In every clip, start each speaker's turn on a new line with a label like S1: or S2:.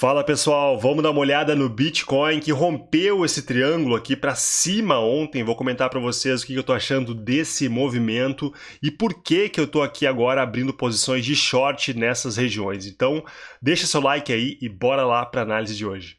S1: Fala pessoal, vamos dar uma olhada no Bitcoin que rompeu esse triângulo aqui para cima ontem. Vou comentar para vocês o que eu estou achando desse movimento e por que que eu estou aqui agora abrindo posições de short nessas regiões. Então, deixa seu like aí e bora lá para análise de hoje.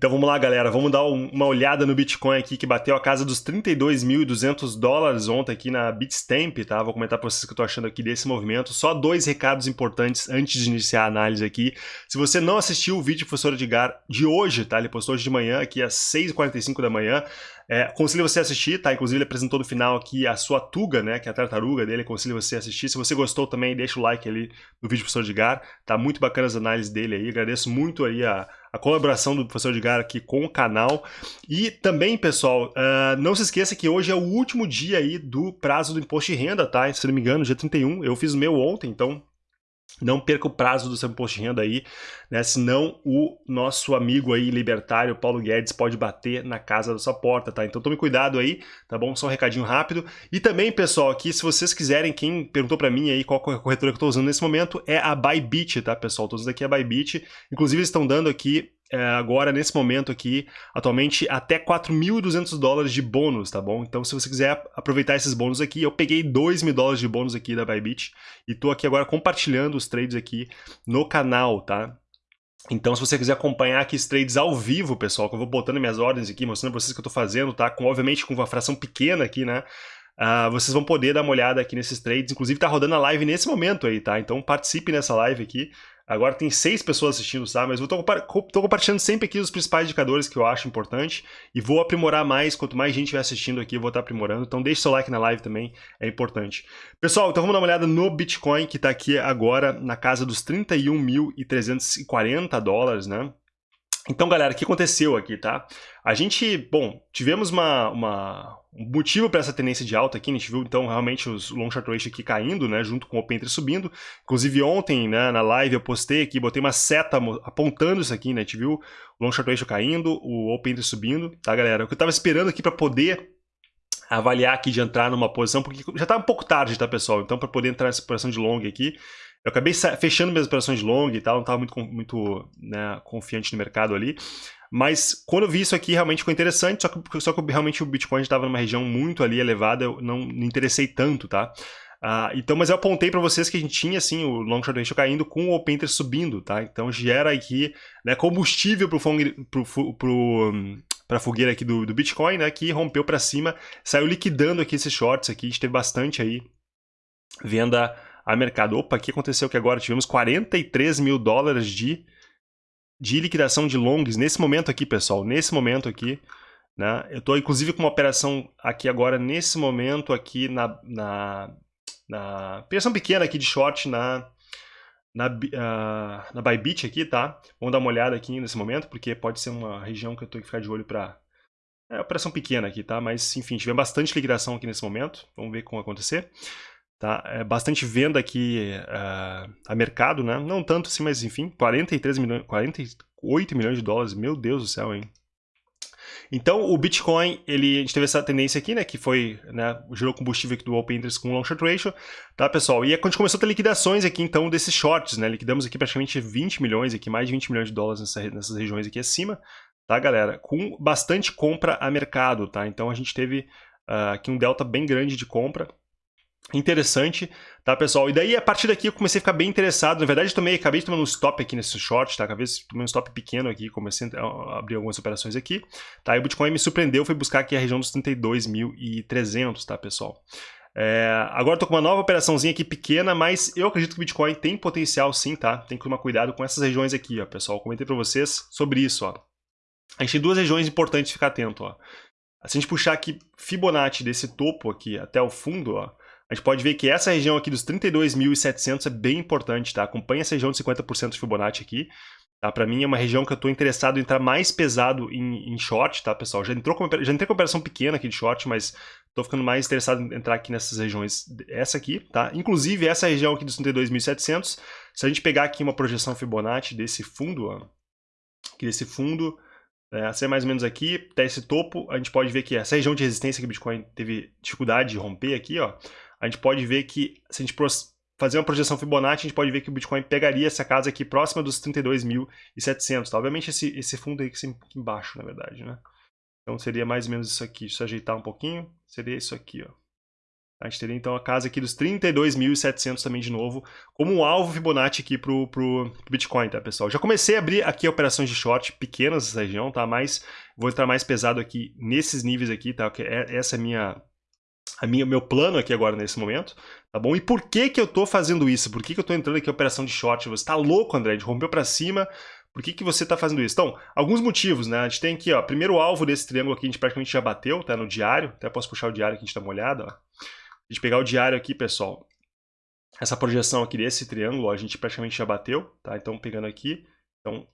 S1: Então vamos lá, galera, vamos dar uma olhada no Bitcoin aqui, que bateu a casa dos 32.200 dólares ontem aqui na Bitstamp, tá? Vou comentar para vocês o que eu tô achando aqui desse movimento. Só dois recados importantes antes de iniciar a análise aqui. Se você não assistiu o vídeo do professor Edgar de hoje, tá? Ele postou hoje de manhã, aqui às 6h45 da manhã. É, você a assistir, tá? Inclusive ele apresentou no final aqui a sua tuga, né? Que é a tartaruga dele, aconselho você a assistir. Se você gostou também, deixa o like ali no vídeo do professor Edgar. Tá muito bacana as análises dele aí. Agradeço muito aí a, a colaboração do professor Edgar aqui com o canal. E também, pessoal, uh, não se esqueça que hoje é o último dia aí do prazo do imposto de renda, tá? Se não me engano, dia 31. Eu fiz o meu ontem, então não perca o prazo do seu imposto de renda aí, né? Senão o nosso amigo aí libertário, Paulo Guedes, pode bater na casa da sua porta, tá? Então tome cuidado aí, tá bom? Só um recadinho rápido. E também, pessoal, aqui, se vocês quiserem, quem perguntou para mim aí qual corretora que eu tô usando nesse momento, é a Bybit, tá, pessoal? Todos aqui é a Bybit. Inclusive, eles estão dando aqui agora, nesse momento aqui, atualmente, até 4.200 dólares de bônus, tá bom? Então, se você quiser aproveitar esses bônus aqui, eu peguei 2 mil dólares de bônus aqui da Bybit e tô aqui agora compartilhando os trades aqui no canal, tá? Então, se você quiser acompanhar aqui os trades ao vivo, pessoal, que eu vou botando minhas ordens aqui, mostrando pra vocês o que eu tô fazendo, tá? Com, obviamente, com uma fração pequena aqui, né? Uh, vocês vão poder dar uma olhada aqui nesses trades. Inclusive, tá rodando a live nesse momento aí, tá? Então, participe nessa live aqui. Agora tem seis pessoas assistindo, tá? Mas eu tô, tô, compartilhando sempre aqui os principais indicadores que eu acho importante e vou aprimorar mais. Quanto mais gente estiver assistindo aqui, eu vou estar aprimorando. Então deixe seu like na live também, é importante. Pessoal, então vamos dar uma olhada no Bitcoin, que está aqui agora na casa dos 31.340 dólares, né? Então, galera, o que aconteceu aqui, tá? A gente, bom, tivemos uma, uma um motivo para essa tendência de alta aqui, a gente viu então realmente os long short ratio aqui caindo, né, junto com o open interest subindo. Inclusive ontem, né, na live eu postei aqui, botei uma seta apontando isso aqui, né, a gente viu o long short ratio caindo, o open interest subindo, tá, galera? O que eu estava esperando aqui para poder avaliar aqui de entrar numa posição, porque já tá um pouco tarde, tá, pessoal? Então, para poder entrar nessa posição de long aqui, eu acabei fechando minhas operações de long e tal, não estava muito, muito né, confiante no mercado ali. Mas quando eu vi isso aqui, realmente ficou interessante, só que, só que realmente o Bitcoin estava numa região muito ali elevada, eu não me interessei tanto, tá? Uh, então, mas eu apontei para vocês que a gente tinha assim o long short ratio caindo com o open interest subindo, tá? Então gera aqui né, combustível para pro, pro, pro, a fogueira aqui do, do Bitcoin, né? Que rompeu para cima, saiu liquidando aqui esses shorts aqui, a gente teve bastante aí venda a mercado. Opa, o que aconteceu que agora tivemos 43 mil dólares de de liquidação de longs nesse momento aqui, pessoal, nesse momento aqui, né? Eu estou inclusive com uma operação aqui agora, nesse momento aqui na, na, na operação pequena aqui de short na, na, uh, na Bybit aqui, tá? Vamos dar uma olhada aqui nesse momento, porque pode ser uma região que eu tenho que ficar de olho para... É operação pequena aqui, tá? Mas, enfim, tivemos bastante liquidação aqui nesse momento. Vamos ver como acontecer. Tá? É bastante venda aqui uh, a mercado, né? Não tanto assim, mas enfim, 43 milhões, 48 milhões de dólares, meu Deus do céu, hein? Então, o Bitcoin, ele, a gente teve essa tendência aqui, né, que foi, né, gerou combustível aqui do Open Interest com o Long Short Ratio, tá, pessoal? E a gente começou a ter liquidações aqui, então, desses shorts, né, liquidamos aqui praticamente 20 milhões aqui, mais de 20 milhões de dólares nessa, nessas regiões aqui acima, tá, galera? Com bastante compra a mercado, tá? Então, a gente teve uh, aqui um delta bem grande de compra, interessante, tá, pessoal? E daí, a partir daqui, eu comecei a ficar bem interessado. Na verdade, eu tomei, acabei tomar um stop aqui nesse short, tá? Acabei tomar um stop pequeno aqui, comecei a abrir algumas operações aqui, tá? E o Bitcoin me surpreendeu, foi buscar aqui a região dos 32.300, tá, pessoal? É, agora estou com uma nova operaçãozinha aqui pequena, mas eu acredito que o Bitcoin tem potencial sim, tá? Tem que tomar cuidado com essas regiões aqui, ó, pessoal. Eu comentei para vocês sobre isso, ó. A gente tem duas regiões importantes de ficar atento, ó. Se a gente puxar aqui Fibonacci desse topo aqui até o fundo, ó, a gente pode ver que essa região aqui dos 32.700 é bem importante, tá? Acompanha essa região de 50% de Fibonacci aqui. Tá? Para mim é uma região que eu estou interessado em entrar mais pesado em, em, short, tá, pessoal? Já, entrou com, já entrei com operação pequena aqui de short, mas estou ficando mais interessado em entrar aqui nessas regiões. Essa aqui, tá? Inclusive, essa região aqui dos 32.700, se a gente pegar aqui uma projeção Fibonacci desse fundo, ó, aqui desse fundo, Né? Essa é mais ou menos aqui, até esse topo, a gente pode ver que essa região de resistência que o Bitcoin teve dificuldade de romper aqui, ó, a gente pode ver que se a gente fazer uma projeção Fibonacci, a gente pode ver que o Bitcoin pegaria essa casa aqui próxima dos 32.700, tá? Obviamente esse, esse fundo aí que aqui embaixo, na verdade, né? Então seria mais ou menos isso aqui. Se ajeitar um pouquinho, seria isso aqui, ó. A gente teria então a casa aqui dos 32.700 também de novo, como um alvo Fibonacci aqui pro, pro, pro, Bitcoin, tá, pessoal? Já comecei a abrir aqui operações de short pequenas nessa região, tá? Mas vou entrar mais pesado aqui nesses níveis aqui, tá? É, essa é a minha, a minha, meu plano aqui agora nesse momento, tá bom? E por que que eu tô fazendo isso? Por que que eu tô entrando aqui em operação de short? Você tá louco, André? De rompeu para cima, por que, que você está fazendo isso? Então, alguns motivos, né? A gente tem aqui, ó, primeiro alvo desse triângulo aqui, a gente praticamente já bateu, tá? No diário, até posso puxar o diário aqui, a gente dá uma olhada, ó. A gente pegar o diário aqui, pessoal, essa projeção aqui desse triângulo, ó, a gente praticamente já bateu, tá? Então, pegando aqui, então,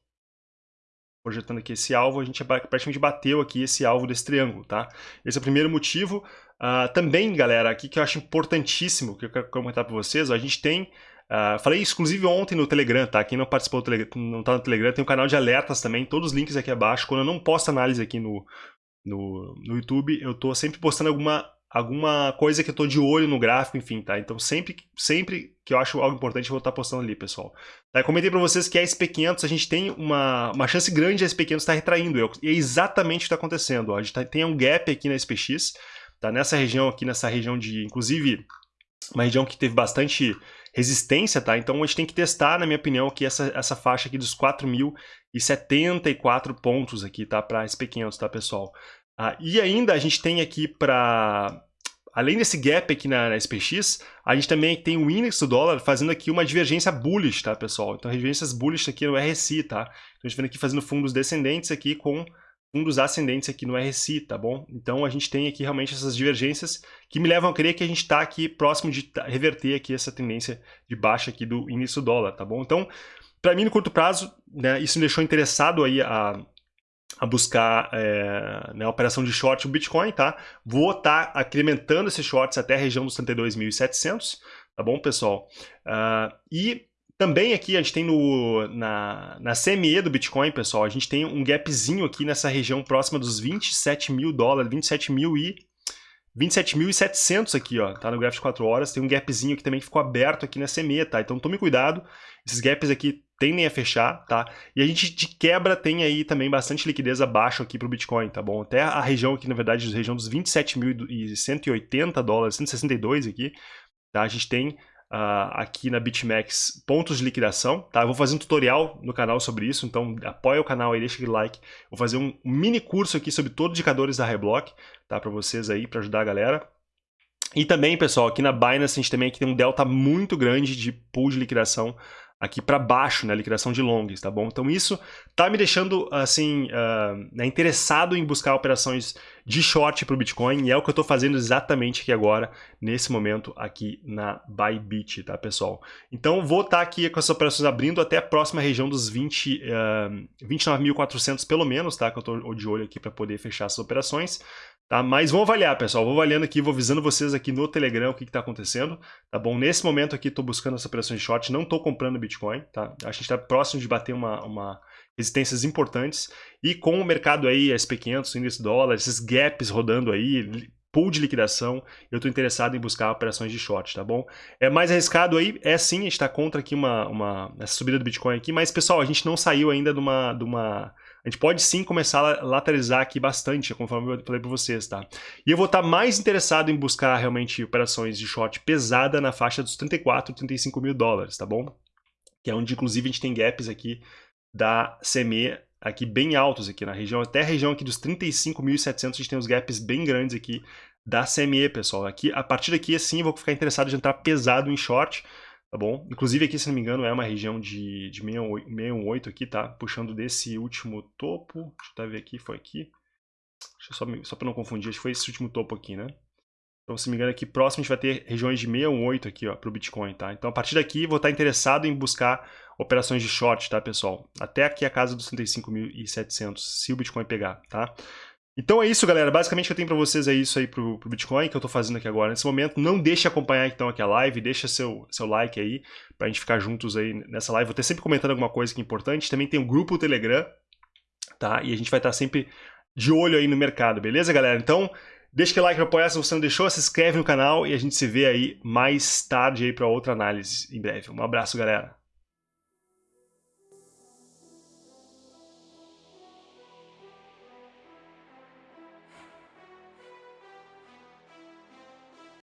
S1: projetando aqui esse alvo, a gente praticamente bateu aqui esse alvo desse triângulo, tá? Esse é o primeiro motivo. Uh, também, galera, aqui que eu acho importantíssimo, que eu quero comentar para vocês, a gente tem Uh, falei inclusive ontem no Telegram, tá? Quem não participou do Telegram, não tá no Telegram, tem um canal de alertas também, todos os links aqui abaixo. Quando eu não posto análise aqui no, no, no YouTube, eu tô sempre postando alguma alguma coisa que eu tô de olho no gráfico, enfim, tá? Então sempre, sempre que eu acho algo importante eu vou estar postando ali, pessoal. Tá? Eu comentei para vocês que a SP500, a gente tem uma, uma chance grande de a SP500 estar tá retraindo, e é exatamente o que está acontecendo. Ó. A gente tá, tem um gap aqui na SPX, tá? Nessa região aqui, nessa região de, inclusive, uma região que teve bastante resistência, tá? Então a gente tem que testar, na minha opinião, aqui essa, essa faixa aqui dos 4.074 pontos aqui, tá? Para SP500, tá, pessoal? Ah, e ainda a gente tem aqui para Além desse gap aqui na, na, SPX, a gente também tem o índice do dólar fazendo aqui uma divergência bullish, tá, pessoal? Então, divergências bullish aqui no RSI, tá? Então, a gente vem aqui fazendo fundos descendentes aqui com fundos ascendentes aqui no RSI, tá bom? Então, a gente tem aqui realmente essas divergências que me levam a crer que a gente está aqui próximo de reverter aqui essa tendência de baixa aqui do índice do dólar, tá bom? Então, para mim, no curto prazo, né, isso me deixou interessado aí a a buscar é, né, a operação de short o Bitcoin, tá? Vou estar tá incrementando esses shorts até a região dos 32.700, tá bom, pessoal? Uh, e também aqui a gente tem no, na, na CME do Bitcoin, pessoal, a gente tem um gapzinho aqui nessa região próxima dos 27 mil dólares, 27 mil e 27.700 aqui, ó, tá no gráfico de 4 horas, tem um gapzinho que também ficou aberto aqui na CME, tá? Então tome cuidado, esses gaps aqui tendem a fechar, tá? E a gente de quebra tem aí também bastante liquidez abaixo aqui para o Bitcoin, tá bom? Até a região aqui, na verdade, a região dos 27.180 dólares, 162 aqui, tá? A gente tem uh, aqui na BitMEX pontos de liquidação, tá? Eu vou fazer um tutorial no canal sobre isso, então apoia o canal aí, deixa aquele like. Vou fazer um mini curso aqui sobre todos os indicadores da Reblock, tá? Para vocês aí, para ajudar a galera. E também, pessoal, aqui na Binance a gente também aqui tem um delta muito grande de pool de liquidação aqui para baixo, né, liquidação de longs, tá bom? Então isso tá me deixando, assim, uh, interessado em buscar operações de short para o Bitcoin e é o que eu estou fazendo exatamente aqui agora, nesse momento aqui na Bybit, tá, pessoal? Então vou estar tá aqui com essas operações abrindo até a próxima região dos 20, uh, 29.400 pelo menos, tá? Que eu estou de olho aqui para poder fechar essas operações. Tá? Mas vamos avaliar, pessoal. Vou avaliando aqui, vou avisando vocês aqui no Telegram o que está acontecendo. Tá bom? Nesse momento aqui, estou buscando essa operação de short, não estou comprando Bitcoin. Tá? A gente está próximo de bater uma, uma resistências importantes. E com o mercado aí, SP500, índice dólar, esses gaps rodando aí, pool de liquidação, eu estou interessado em buscar operações de short, tá bom? É mais arriscado aí? É sim, a gente está contra aqui uma, uma, essa subida do Bitcoin aqui, mas pessoal, a gente não saiu ainda de uma... De uma a gente pode sim começar a lateralizar aqui bastante, conforme eu falei para vocês, tá? E eu vou estar mais interessado em buscar realmente operações de short pesada na faixa dos 34, 35 mil dólares, tá bom? Que é onde inclusive a gente tem gaps aqui da CME aqui bem altos aqui na região, até a região aqui dos 35.700 a gente tem os gaps bem grandes aqui da CME, pessoal. Aqui, a partir daqui, assim, eu vou ficar interessado em entrar pesado em short, tá bom? Inclusive aqui, se não me engano, é uma região de, de 618 aqui, tá? Puxando desse último topo, deixa eu ver aqui, foi aqui. só, só para não confundir, acho que foi esse último topo aqui, né? Então, se não me engano, aqui próximo a gente vai ter regiões de 618 aqui, ó, para o Bitcoin, tá? Então, a partir daqui, vou estar interessado em buscar operações de short, tá, pessoal? Até aqui a casa dos 35.700, se o Bitcoin pegar, tá? Então é isso, galera. Basicamente o que eu tenho para vocês é isso aí pro, pro Bitcoin que eu tô fazendo aqui agora. Nesse momento, não deixe acompanhar então aqui a live, deixa seu, seu like aí pra gente ficar juntos aí nessa live. Vou ter sempre comentando alguma coisa que é importante. Também tem um grupo Telegram, tá? E a gente vai estar sempre de olho aí no mercado, beleza, galera? Então, deixa aquele like para apoiar se você não deixou, se inscreve no canal e a gente se vê aí mais tarde aí para outra análise em breve. Um abraço, galera.